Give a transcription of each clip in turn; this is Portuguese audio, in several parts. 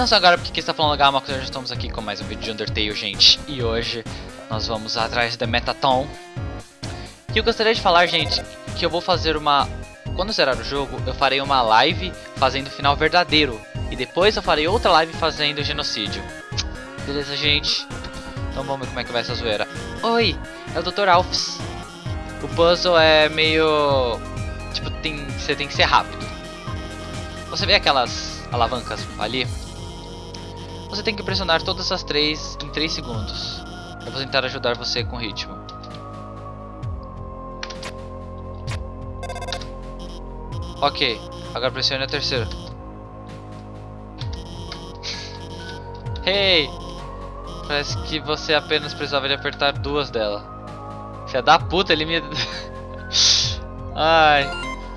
Não só agora porque está falando Gama, já estamos aqui com mais um vídeo de Undertale, gente. E hoje nós vamos atrás da Metaton. E eu gostaria de falar, gente, que eu vou fazer uma... Quando zerar o jogo, eu farei uma live fazendo o final verdadeiro. E depois eu farei outra live fazendo o genocídio. Beleza, gente? Então vamos ver como é que vai essa zoeira. Oi, é o Dr. Alphys. O puzzle é meio... Tipo, tem... você tem que ser rápido. Você vê aquelas alavancas ali? Você tem que pressionar todas as três em 3 segundos. Eu vou tentar ajudar você com o ritmo. Ok, agora pressione a terceira. Hey! Parece que você apenas precisava de apertar duas dela. Filha da puta, ele me... Ai.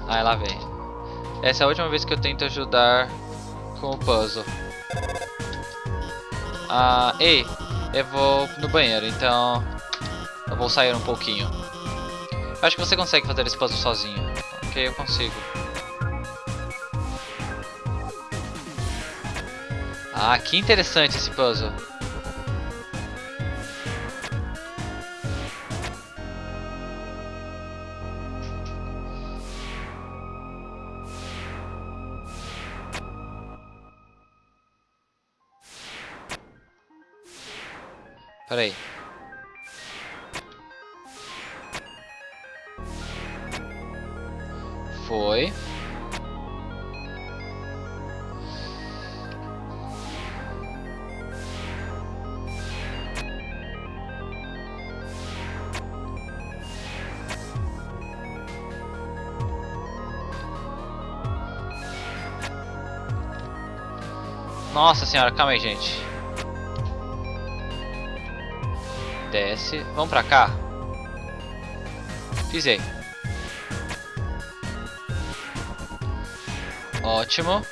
Ai, lá vem. Essa é a última vez que eu tento ajudar com o puzzle. Ah, ei, eu vou no banheiro, então eu vou sair um pouquinho. Acho que você consegue fazer esse puzzle sozinho. Ok, eu consigo. Ah, que interessante esse puzzle. Peraí. Foi. Nossa senhora, calma aí, gente. Desce. Vamos pra cá. Pisei. Ótimo.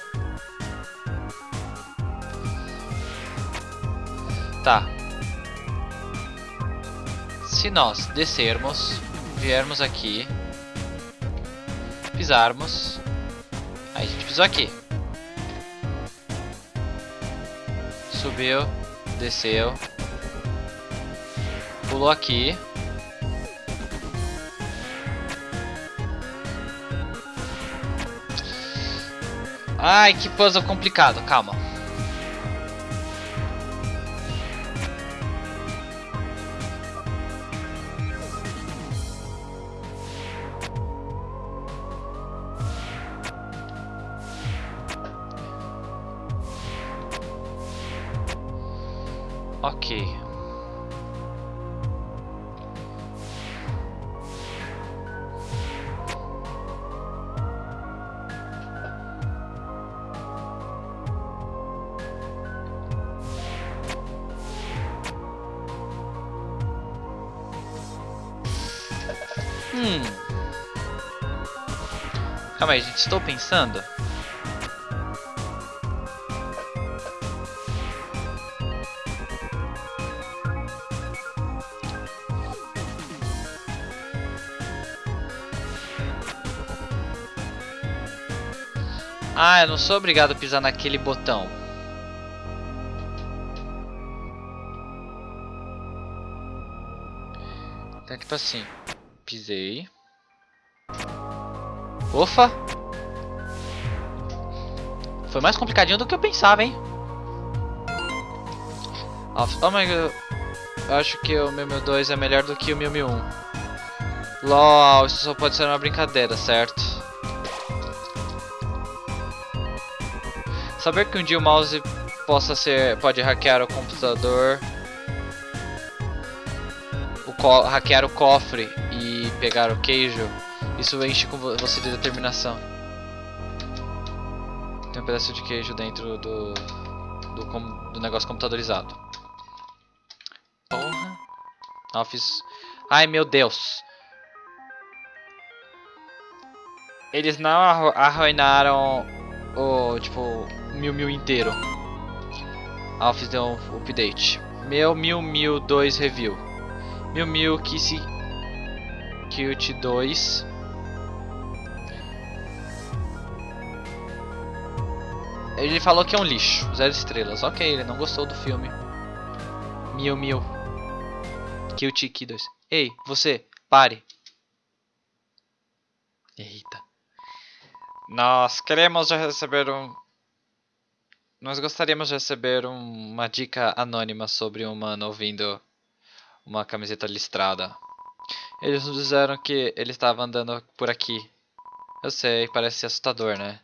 Tá. Se nós descermos, viermos aqui, pisarmos, aí a gente pisou aqui. Subiu, desceu, Pulou aqui. Ai, que puzzle complicado. Calma. Ok. Calma aí, gente. Estou pensando. Ah, eu não sou obrigado a pisar naquele botão. Então, tipo assim. Pisei. Ufa! Foi mais complicadinho do que eu pensava, hein? Oh my god. Eu acho que o Mew Mew 2 é melhor do que o Mew Mew 1. LOL, isso só pode ser uma brincadeira, certo? Saber que um dia o mouse possa ser, pode hackear o computador, o hackear o cofre pegar o queijo, isso enche com você de determinação. Tem um pedaço de queijo dentro do, do, do negócio computadorizado. Porra. Office. Ai meu Deus. Eles não arruinaram o tipo Mil Mil inteiro. Office deu um update. Meu Mil Mil 2 review. Mil Mil que se Cute 2. Ele falou que é um lixo, zero estrelas. Ok, ele não gostou do filme. Mil, mil. Kill Tiki 2. Ei, você, pare. Eita. Nós queremos receber um... Nós gostaríamos de receber um, uma dica anônima sobre um humano ouvindo uma camiseta listrada. Eles nos disseram que ele estava andando por aqui. Eu sei, parece assustador, né?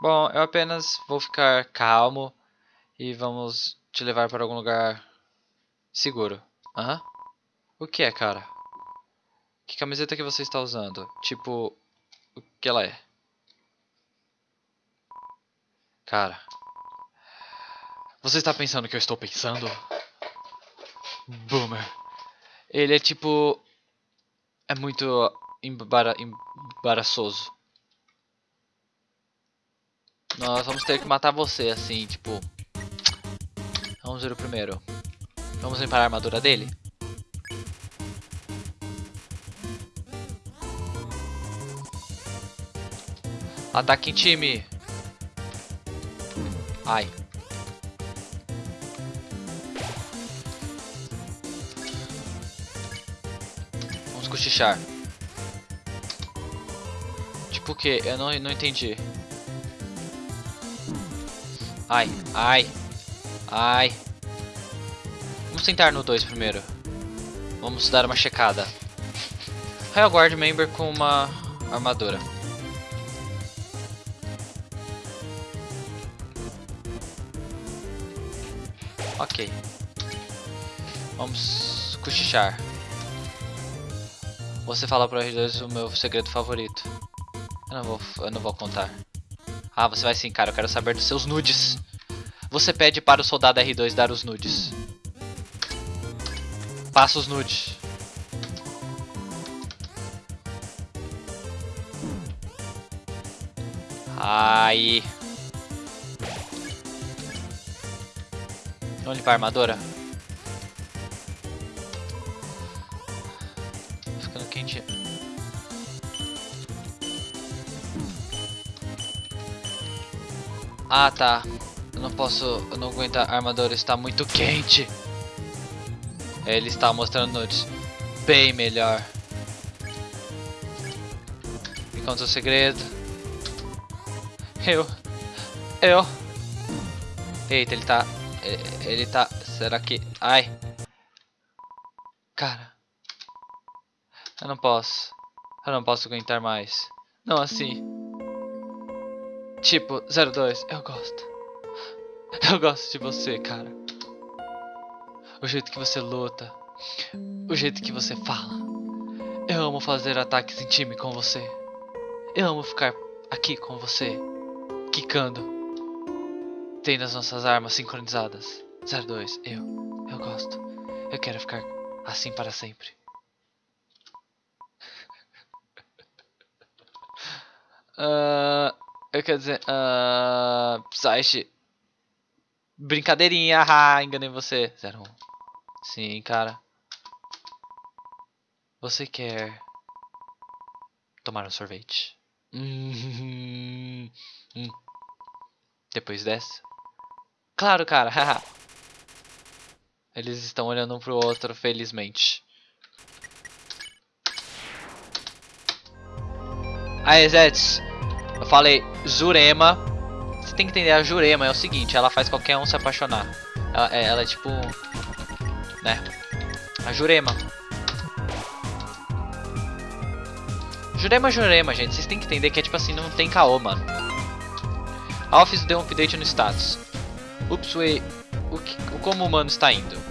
Bom, eu apenas vou ficar calmo e vamos te levar para algum lugar seguro. Hã? O que é, cara? Que camiseta que você está usando? Tipo, o que ela é? Cara, você está pensando o que eu estou pensando? Boomer. Ele é tipo... É muito embara embaraçoso. Nós vamos ter que matar você, assim, tipo... Vamos ver o primeiro. Vamos limpar a armadura dele? Ataque em time! Ai. Vamos cochichar. Tipo o que? Eu não, não entendi. Ai, ai, ai. Vamos tentar no 2 primeiro. Vamos dar uma checada. Raio Guard Member com uma armadura. Ok. Vamos cochichar. Você fala pro R2 o meu segredo favorito. Eu não vou, eu não vou contar. Ah, você vai sim, cara. Eu quero saber dos seus nudes. Você pede para o soldado R2 dar os nudes. Passa os nudes. Ai. Vamos limpar a armadura? Ah, tá. Eu não posso... Eu não aguento a armadura, está muito quente. Ele está mostrando nudes. Bem melhor. Me conta o segredo. Eu... Eu... Eita, ele tá ele tá... Será que... Ai. Cara. Eu não posso. Eu não posso aguentar mais. Não assim. Tipo, 02, eu gosto. Eu gosto de você, cara. O jeito que você luta. O jeito que você fala. Eu amo fazer ataques em time com você. Eu amo ficar aqui com você. Quicando tem nas nossas armas sincronizadas. 02, eu. Eu gosto. Eu quero ficar assim para sempre. uh, eu quero dizer. Uh, Psyche. Brincadeirinha, haha, enganei você. 01. Sim, cara. Você quer tomar um sorvete? Hum, hum. Depois dessa. Claro, cara. Eles estão olhando um pro outro, felizmente. Aí, Zeds. Eu falei Jurema. Você tem que entender, a Jurema é o seguinte, ela faz qualquer um se apaixonar. Ela, é, ela é tipo... Né? A Jurema. Jurema, Jurema, gente. Vocês têm que entender que é tipo assim, não tem caô, mano. A Office deu um update no status. Upsway, o, o como o humano está indo?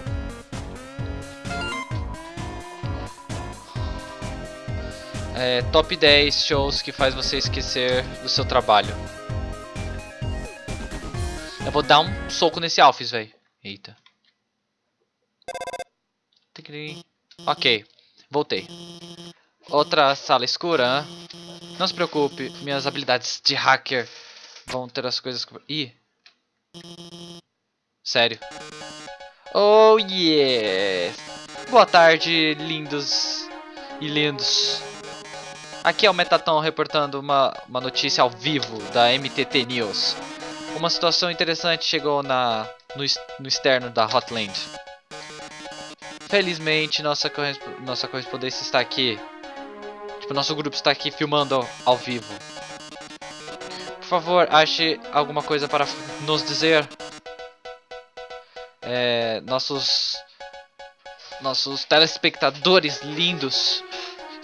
É, top 10 shows que faz você esquecer do seu trabalho. Eu vou dar um soco nesse Alphys, velho. Eita. Ok, voltei. Outra sala escura. Não se preocupe, minhas habilidades de hacker vão ter as coisas... Ih, Sério. Oh yes! Boa tarde, lindos e lindos. Aqui é o Metaton reportando uma, uma notícia ao vivo da MTT News. uma situação interessante chegou na no, no externo da Hotland. Felizmente, nossa, nossa correspondência está aqui. Tipo, nosso grupo está aqui filmando ao, ao vivo. Por favor, ache alguma coisa para nos dizer. É, nossos nossos telespectadores lindos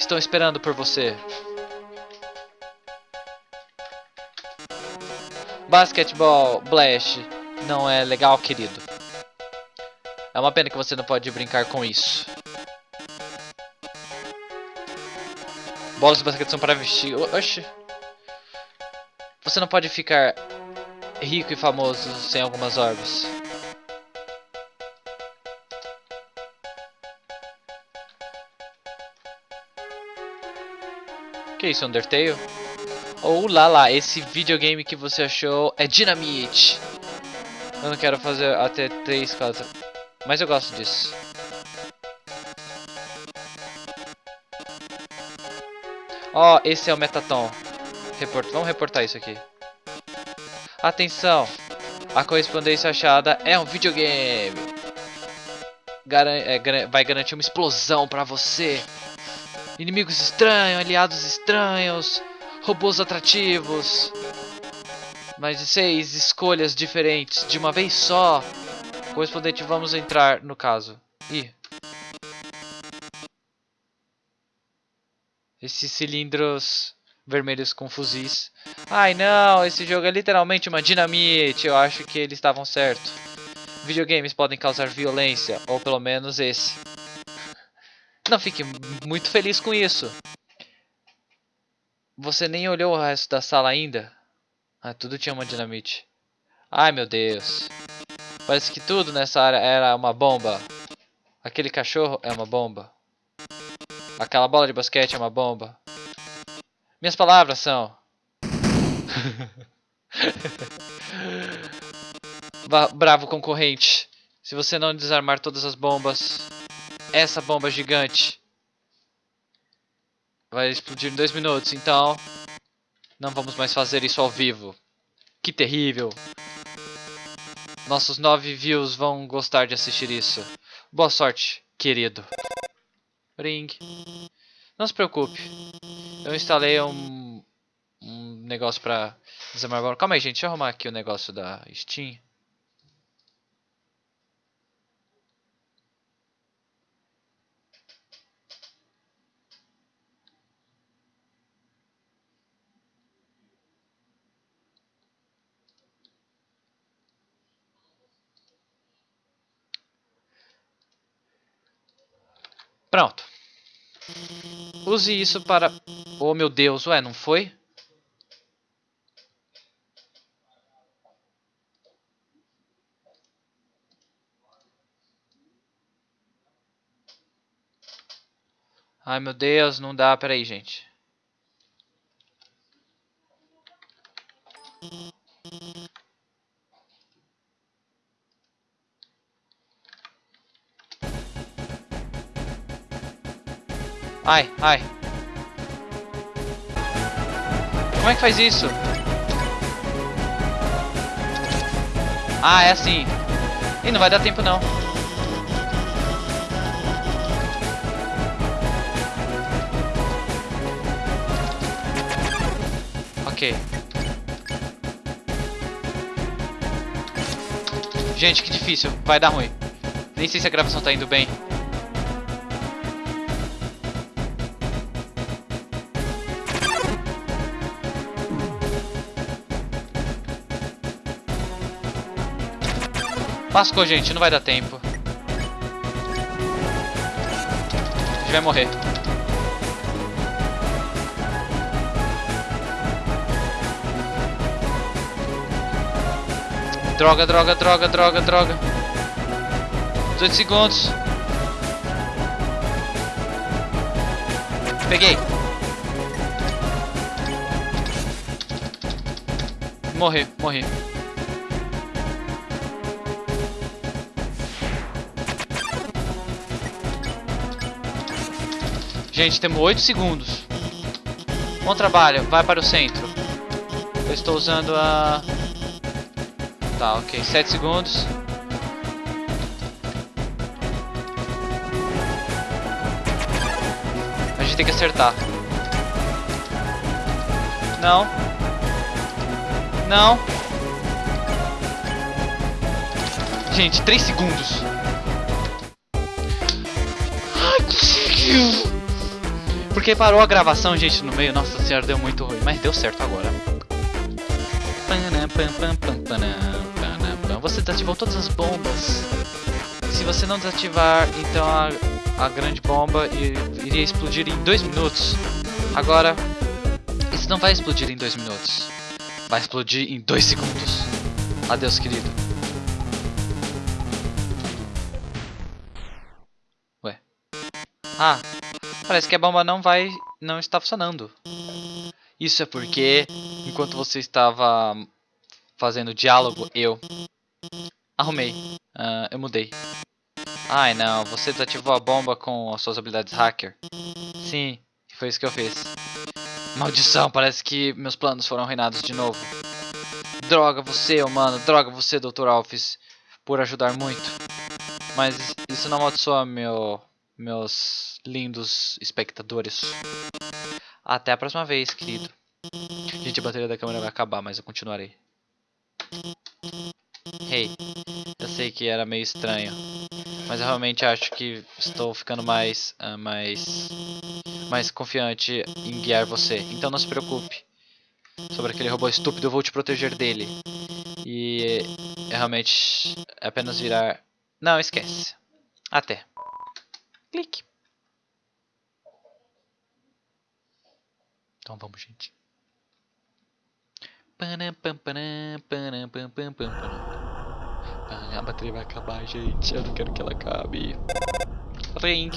estão esperando por você. Basketball Blast não é legal, querido. É uma pena que você não pode brincar com isso. Bolas de basquete são para vestir. Oxi. Você não pode ficar rico e famoso sem algumas orbes. Que isso, Undertale? Ou oh, lá lá, esse videogame que você achou é Dynamite. Eu não quero fazer até três casas. Mas eu gosto disso. Ó, oh, esse é o Metaton. Report... Vamos reportar isso aqui. Atenção! A correspondência achada é um videogame. Garan é, vai garantir uma explosão pra você. Inimigos estranhos, aliados estranhos, robôs atrativos. Mais de seis escolhas diferentes de uma vez só. Correspondente, vamos entrar no caso. Ih. Esses cilindros vermelhos com fuzis. Ai não, esse jogo é literalmente uma dinamite. Eu acho que eles estavam certos. Videogames podem causar violência, ou pelo menos esse. Não fique muito feliz com isso. Você nem olhou o resto da sala ainda? Ah, tudo tinha uma dinamite. Ai, meu Deus. Parece que tudo nessa área era uma bomba. Aquele cachorro é uma bomba. Aquela bola de basquete é uma bomba. Minhas palavras são... Bravo concorrente. Se você não desarmar todas as bombas, essa bomba gigante vai explodir em dois minutos. Então, não vamos mais fazer isso ao vivo. Que terrível. Nossos nove views vão gostar de assistir isso. Boa sorte, querido. Ring. Não se preocupe. Eu instalei um, um negócio pra desarmar Calma aí, gente. Deixa eu arrumar aqui o negócio da Steam. Pronto. Use isso para... Oh, meu Deus. Ué, não foi? Ai, meu Deus. Não dá. Peraí, gente. Ai, ai. Como é que faz isso? Ah, é assim. Ih, não vai dar tempo não. Ok. Gente, que difícil. Vai dar ruim. Nem sei se a gravação tá indo bem. Lascou, gente. Não vai dar tempo. A gente vai morrer. Droga, droga, droga, droga, droga. 18 segundos. Peguei. Morri, morri. Gente, temos 8 segundos. Bom trabalho, vai para o centro. Eu estou usando a... Tá, ok. 7 segundos. A gente tem que acertar. Não. Não. Gente, 3 segundos. Ai, conseguiu! Porque parou a gravação, gente, no meio. Nossa senhora, deu muito ruim. Mas deu certo agora. Você desativou todas as bombas. Se você não desativar, então a, a grande bomba iria explodir em 2 minutos. Agora, isso não vai explodir em 2 minutos. Vai explodir em 2 segundos. Adeus, querido. Ué. Ah, parece que a bomba não vai... não está funcionando. Isso é porque, enquanto você estava fazendo diálogo, eu arrumei. Uh, eu mudei. Ai não, você desativou a bomba com as suas habilidades hacker. Sim, foi isso que eu fiz. Maldição, parece que meus planos foram arruinados de novo. Droga você, humano, droga você, Dr. Alphys, por ajudar muito. Mas isso não amaldiçoa meu, meus lindos espectadores. Até a próxima vez, querido. Gente, a bateria da câmera vai acabar, mas eu continuarei. Hey, eu sei que era meio estranho, mas eu realmente acho que estou ficando mais, uh, mais, mais confiante em guiar você. Então não se preocupe sobre aquele robô estúpido, eu vou te proteger dele. E é realmente é apenas virar... Não, esquece. Até. Clique. Então vamos, gente. A bateria vai acabar, gente. Eu não quero que ela acabe. Ring.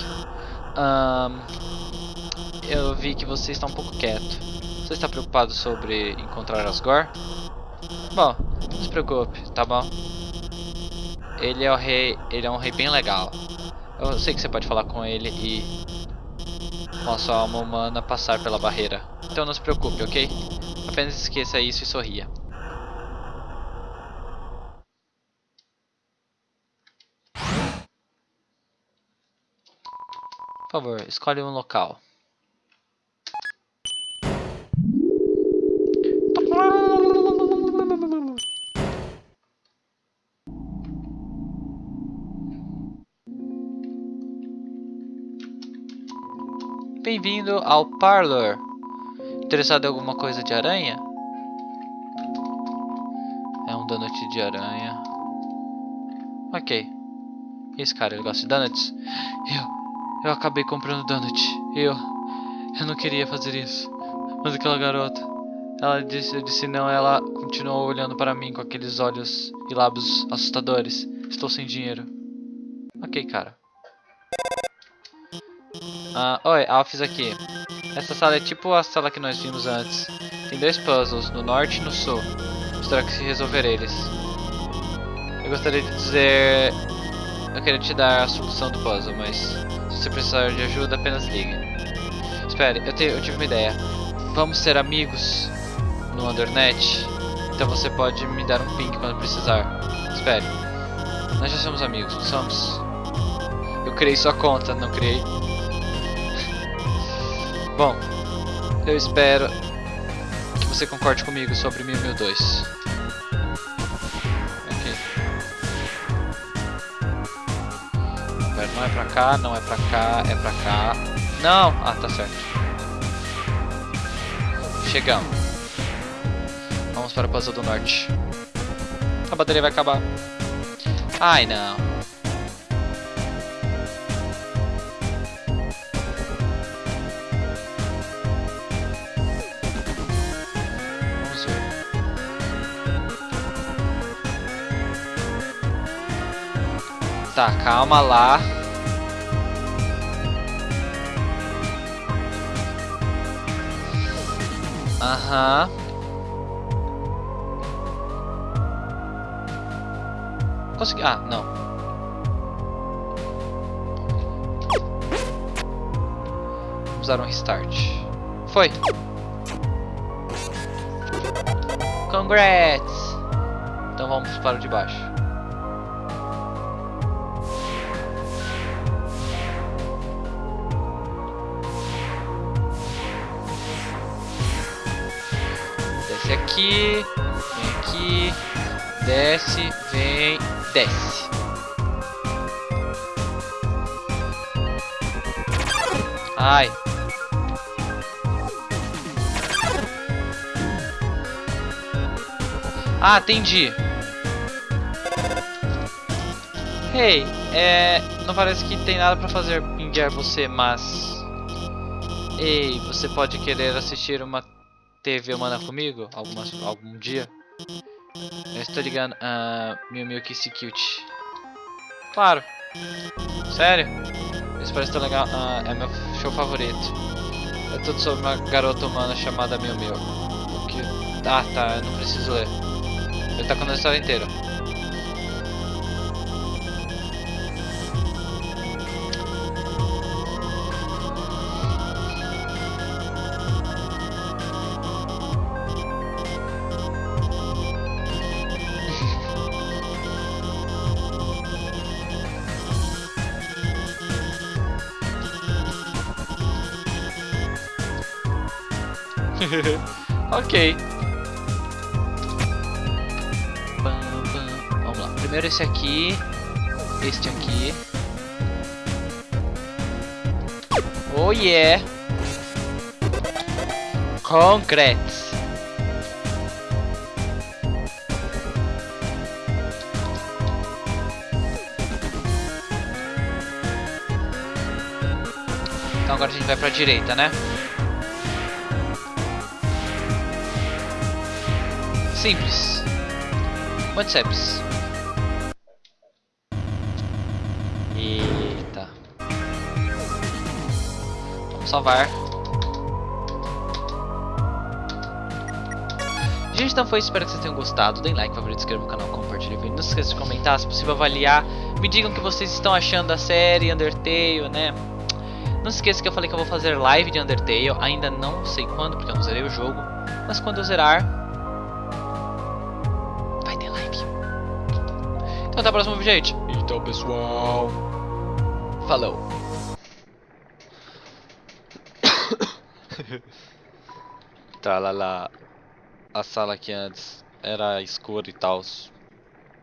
Um, eu vi que você está um pouco quieto. Você está preocupado sobre encontrar Asgore? Bom, não se preocupe, tá bom? Ele é o rei, ele é um rei bem legal. Eu sei que você pode falar com ele e com a sua alma humana passar pela barreira. Então não se preocupe, ok? Apenas esqueça isso e sorria. Por favor, escolhe um local. Bem-vindo ao Parlor. Interessado em alguma coisa de aranha? É um donut de aranha. Ok. Esse cara, ele gosta de donuts? Eu, eu acabei comprando donut. Eu, eu não queria fazer isso. Mas aquela garota, ela disse, eu disse não, ela continuou olhando para mim com aqueles olhos e lábios assustadores. Estou sem dinheiro. Ok, cara. Ah, oi, Alphys aqui. Essa sala é tipo a sala que nós vimos antes. Tem dois puzzles, no norte e no sul. Espero que se resolver eles. Eu gostaria de dizer... Eu queria te dar a solução do puzzle, mas... Se você precisar de ajuda, apenas ligue. Espere, eu, te, eu tive uma ideia. Vamos ser amigos no Undernet? Então você pode me dar um ping quando precisar. Espere. Nós já somos amigos, não somos? Eu criei sua conta, não criei? Bom, eu espero que você concorde comigo sobre 1002. Ok. Não é pra cá, não é pra cá, é pra cá. Não! Ah, tá certo. Chegamos. Vamos para o puzzle do norte. A bateria vai acabar. Ai, não. Tá, calma lá. Aham. Consegui. Ah, não. Vamos dar um restart. Foi. Congrats! Então vamos para o de baixo. Aqui, vem aqui, desce, vem, desce. Ai. Ah, entendi. Hey, é... Não parece que tem nada pra fazer enviar você, mas... Ei, você pode querer assistir uma TV humana comigo? Algumas, algum dia? Eu estou ligando... Uh, Miu Miu Kiss Cute. Claro. Sério? Isso parece tão legal. Uh, é meu show favorito. É tudo sobre uma garota humana chamada Miu Miu. O que... Ah, tá. Eu não preciso ler. Ele tá contando a história inteira. ok. Vamos lá. Primeiro esse aqui. Este aqui. Oh yeah! Concretes. Então agora a gente vai pra direita, né? Simples. Simples. Eita. Vamos salvar. Gente, então foi, espero que vocês tenham gostado. Deem like, favorito, inscrevam no canal, compartilhem o vídeo. Não se esqueça de comentar, se possível avaliar. Me digam o que vocês estão achando da série Undertale, né? Não se esqueça que eu falei que eu vou fazer live de Undertale. Ainda não sei quando, porque eu não zerei o jogo. Mas quando eu zerar, Então até o próximo vídeo, gente. Então, pessoal. Falou. tá lá lá. A sala que antes era escura e tal.